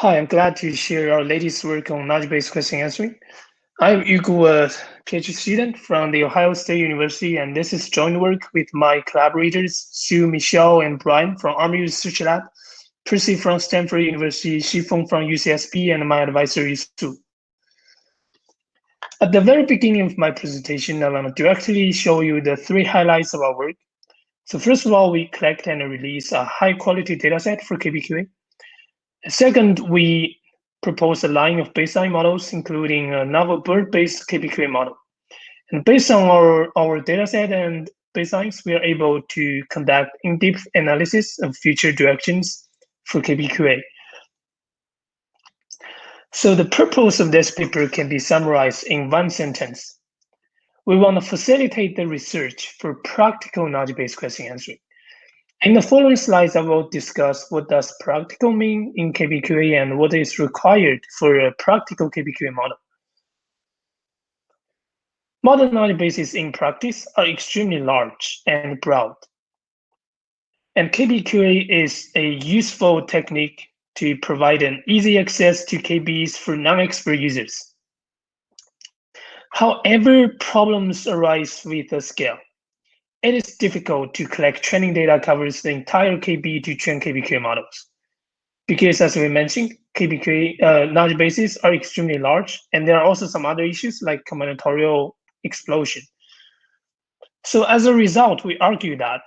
Hi, I'm glad to share our latest work on knowledge-based question answering. I'm Yu Gu, a PhD student from the Ohio State University, and this is joint work with my collaborators, Sue, Michelle, and Brian from Army Research Lab, Percy from Stanford University, Xifeng from UCSB, and my advisor is Sue. At the very beginning of my presentation, I want to directly show you the three highlights of our work. So first of all, we collect and release a high quality dataset for KBQA. Second, we propose a line of baseline models, including a novel BERT-based KBQA model. And based on our, our dataset and baselines, we are able to conduct in-depth analysis of future directions for KBQA. So the purpose of this paper can be summarized in one sentence. We want to facilitate the research for practical knowledge-based question answering. In the following slides, I will discuss what does practical mean in KBQA and what is required for a practical KBQA model. Modern knowledge bases in practice are extremely large and broad. And KBQA is a useful technique to provide an easy access to KBs for non-expert users. However, problems arise with the scale it is difficult to collect training data covers the entire KB to train KBQA models. Because as we mentioned, KBQA uh, knowledge bases are extremely large, and there are also some other issues like combinatorial explosion. So as a result, we argue that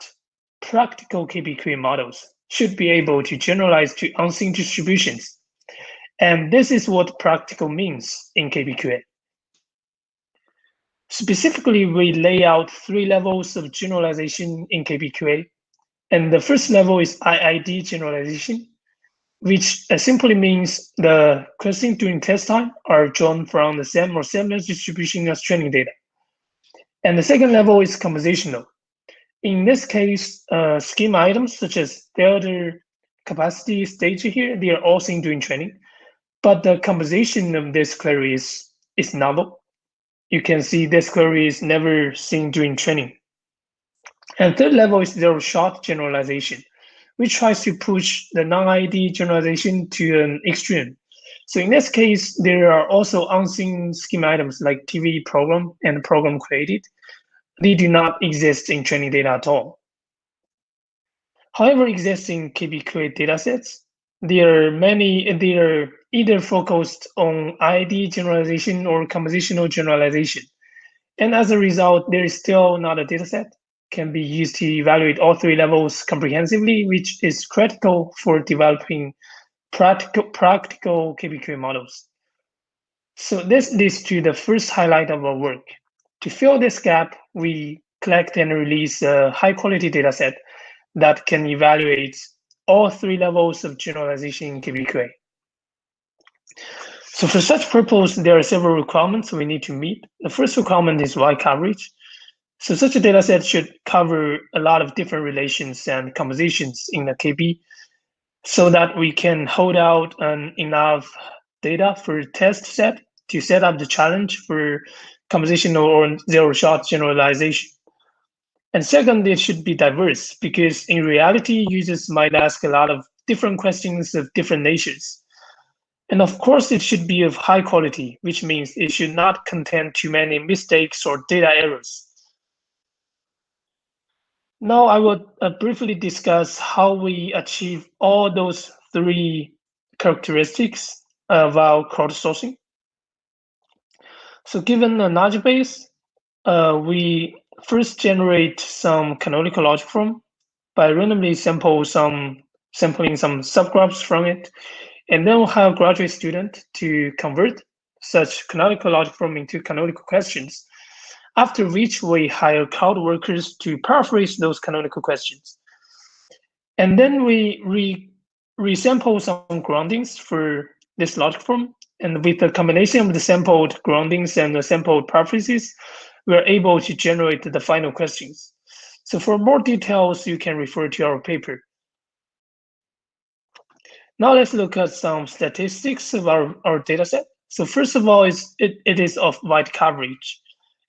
practical KBQA models should be able to generalize to unseen distributions. And this is what practical means in KBQA. Specifically, we lay out three levels of generalization in KBQA. And the first level is IID generalization, which simply means the questions during test time are drawn from the same or similar distribution as training data. And the second level is compositional. In this case, uh, schema items such as delta capacity stage here, they are all seen during training, but the composition of this query is, is novel you can see this query is never seen during training. And third level is zero shot generalization, which tries to push the non-ID generalization to an extreme. So in this case, there are also unseen schema items like TV program and program created. They do not exist in training data at all. However, existing KBQA datasets, there are many, there are either focused on ID generalization or compositional generalization. And as a result, there is still not a dataset can be used to evaluate all three levels comprehensively, which is critical for developing practical, practical KBQA models. So this leads to the first highlight of our work. To fill this gap, we collect and release a high quality dataset that can evaluate all three levels of generalization in KBQA. So for such purpose, there are several requirements we need to meet. The first requirement is wide coverage. So such a data set should cover a lot of different relations and compositions in the KB so that we can hold out enough data for test set to set up the challenge for compositional or zero shot generalization. And second, it should be diverse because in reality, users might ask a lot of different questions of different natures. And of course, it should be of high quality, which means it should not contain too many mistakes or data errors. Now I will uh, briefly discuss how we achieve all those three characteristics of our crowdsourcing. So given a knowledge base, uh, we first generate some canonical logic form by randomly sample some sampling some subgraphs from it and then we'll have graduate student to convert such canonical logic form into canonical questions, after which we hire crowd workers to paraphrase those canonical questions. And then we re resample some groundings for this logic form. And with the combination of the sampled groundings and the sampled paraphrases, we're able to generate the final questions. So for more details, you can refer to our paper. Now let's look at some statistics of our, our data set. So first of all, it's, it, it is of wide coverage.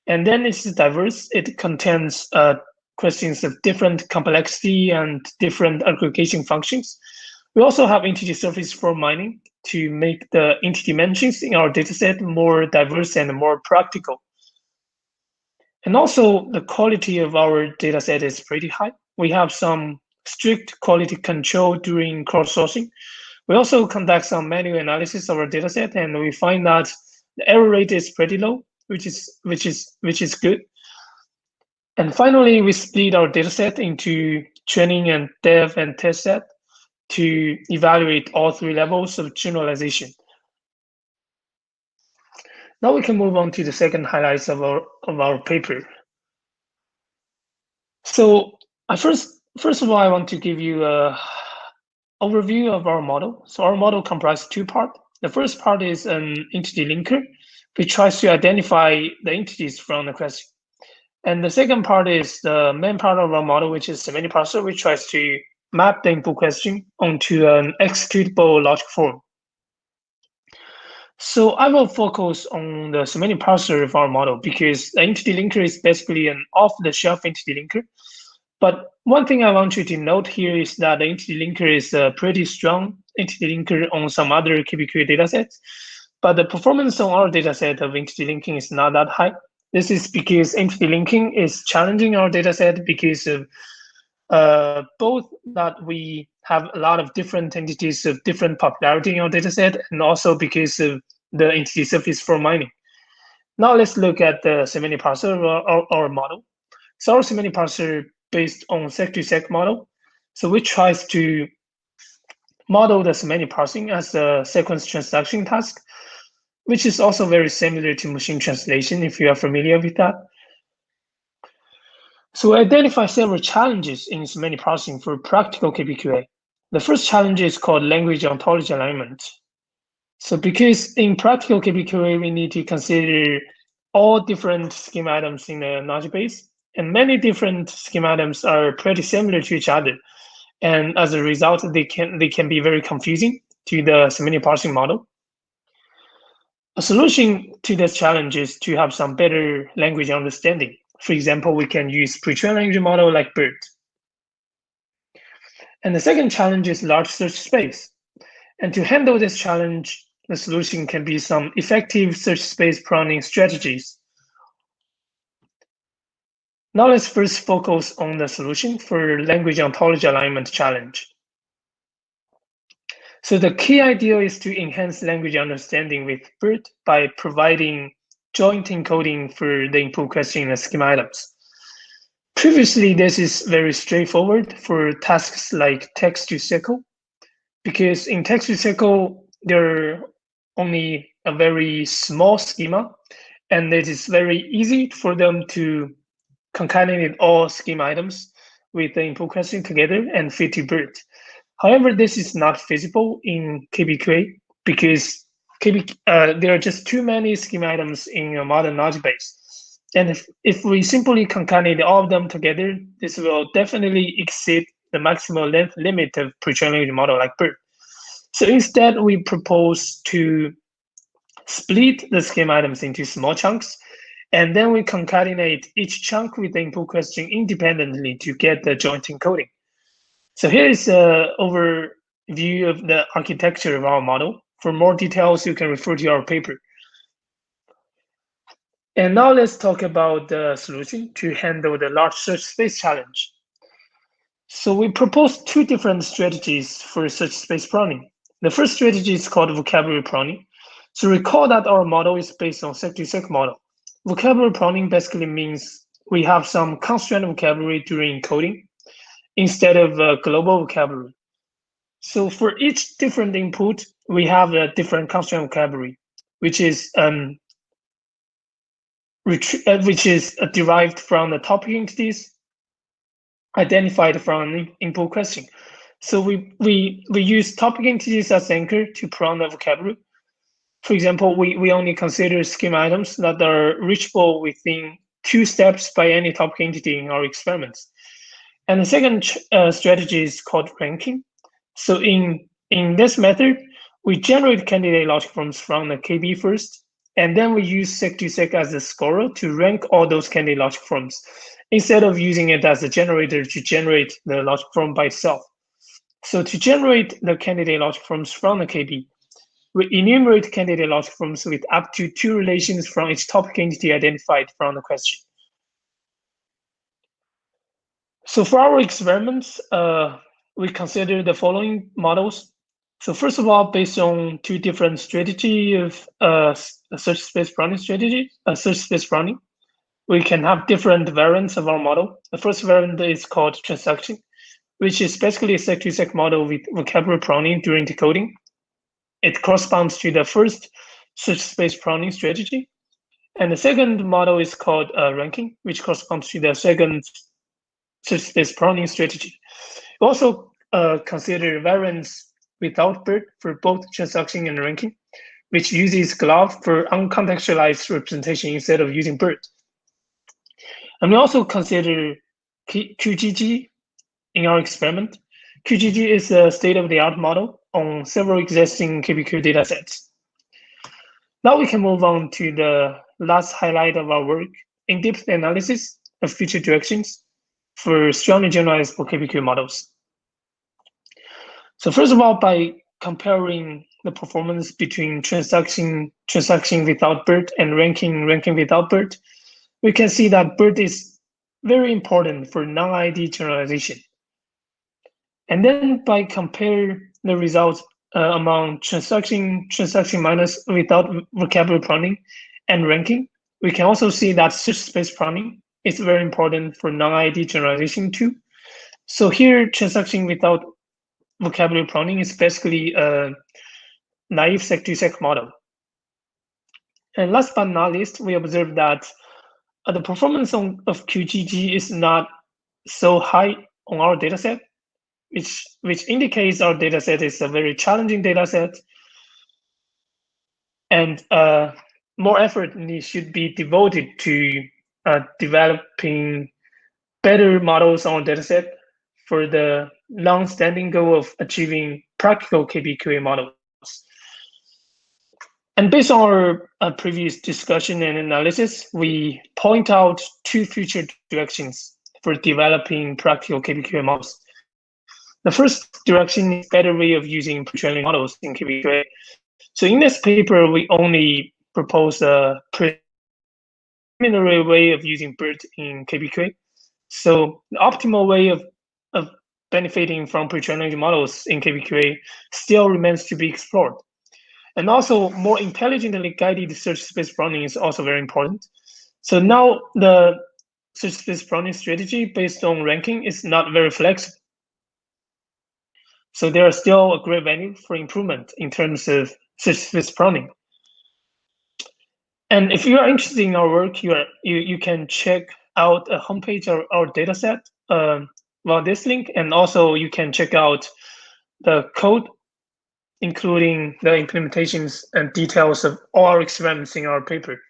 And then it's diverse. It contains uh, questions of different complexity and different aggregation functions. We also have integer surface form mining to make the entity dimensions in our dataset more diverse and more practical. And also the quality of our dataset is pretty high. We have some strict quality control during crowdsourcing. We also conduct some manual analysis of our dataset and we find that the error rate is pretty low, which is which is which is good. And finally, we split our dataset into training and dev and test set to evaluate all three levels of generalization. Now we can move on to the second highlights of our of our paper. So I first first of all I want to give you a overview of our model. So our model comprises two parts. The first part is an entity linker, which tries to identify the entities from the question. And the second part is the main part of our model, which is semantic parser, which tries to map the input question onto an executable logic form. So I will focus on the semantic parser of our model because the entity linker is basically an off-the-shelf entity linker. But one thing I want you to note here is that the entity linker is a pretty strong entity linker on some other KBQA datasets. But the performance on our dataset of entity linking is not that high. This is because entity linking is challenging our dataset because of uh, both that we have a lot of different entities of different popularity in our dataset, and also because of the entity surface form mining. Now let's look at the semantic parser our, our, model. So our semantic parser based on seq2seq model. So we tries to model the semantic parsing as a sequence transduction task, which is also very similar to machine translation if you are familiar with that. So we identify several challenges in semantic parsing for practical KBQA. The first challenge is called language ontology alignment. So because in practical KBQA, we need to consider all different schema items in the knowledge base, and many different schema items are pretty similar to each other. And as a result, they can they can be very confusing to the semantic parsing model. A solution to this challenge is to have some better language understanding. For example, we can use pre-trained language model like BERT. And the second challenge is large search space. And to handle this challenge, the solution can be some effective search space pruning strategies. Now let's first focus on the solution for language ontology alignment challenge. So the key idea is to enhance language understanding with BERT by providing joint encoding for the input question and schema items. Previously, this is very straightforward for tasks like text to SQL, because in text to SQL, there are only a very small schema, and it is very easy for them to concatenate all schema items with the input question together and fit to BERT. However, this is not feasible in KBQA because KB, uh, there are just too many schema items in a modern knowledge base. And if, if we simply concatenate all of them together, this will definitely exceed the maximum length limit of pre-trained model like BERT. So instead, we propose to split the schema items into small chunks, and then we concatenate each chunk with the input question independently to get the joint encoding. So here is an overview of the architecture of our model. For more details, you can refer to our paper. And now let's talk about the solution to handle the large search space challenge. So we propose two different strategies for search space pruning. The first strategy is called vocabulary pruning. So recall that our model is based on seq2seq model. Vocabulary pruning basically means we have some constraint vocabulary during encoding instead of a global vocabulary. So for each different input, we have a different constraint vocabulary, which is um, uh, which is uh, derived from the topic entities identified from an input question. So we we we use topic entities as anchor to prune the vocabulary. For example, we, we only consider schema items that are reachable within two steps by any topic entity in our experiments. And the second uh, strategy is called ranking. So in, in this method, we generate candidate logic forms from the KB first, and then we use seq2seq as a scorer to rank all those candidate logic forms instead of using it as a generator to generate the logic form by itself. So to generate the candidate logic forms from the KB, we enumerate candidate logic forms with up to two relations from each topic entity identified from the question. So for our experiments, uh, we consider the following models. So first of all, based on two different strategy of uh, search space pruning strategy, uh, search space pruning, we can have different variants of our model. The first variant is called transduction, which is basically a seq-to-seq model with vocabulary pruning during decoding. It corresponds to the first search space pruning strategy. And the second model is called uh, ranking, which corresponds to the second search space pruning strategy. We also uh, consider variants without BERT for both transduction and ranking, which uses GloVe for uncontextualized representation instead of using BERT. And we also consider QGG in our experiment. QGG is a state-of-the-art model on several existing KBQ datasets. Now we can move on to the last highlight of our work, in-depth analysis of future directions for strongly generalizable KBQ models. So first of all, by comparing the performance between transaction transduction without BERT and ranking, ranking without BERT, we can see that BERT is very important for non-ID generalization. And then by compare the results uh, among transduction, transduction minus without vocabulary pruning and ranking, we can also see that search space pruning is very important for non-ID generalization too. So here, transduction without vocabulary pruning is basically a naive seq-to-seq model. And last but not least, we observe that uh, the performance on, of QGG is not so high on our dataset, which which indicates our dataset is a very challenging dataset, and uh, more effort should be devoted to uh, developing better models on dataset for the long-standing goal of achieving practical KBQA models. And based on our uh, previous discussion and analysis, we point out two future directions for developing practical KBQA models. The first direction is better way of using pre-training models in KBQA. So in this paper, we only propose a preliminary way of using BERT in KBQA. So the optimal way of, of benefiting from pre-training models in KBQA still remains to be explored. And also more intelligently guided search space pruning is also very important. So now the search space pruning strategy based on ranking is not very flexible. So there are still a great value for improvement in terms of search space pruning. And if you are interested in our work, you are you, you can check out a homepage of our dataset um, via this link, and also you can check out the code including the implementations and details of all our experiments in our paper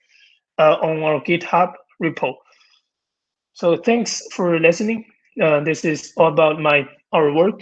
uh, on our GitHub repo. So thanks for listening. Uh, this is all about my our work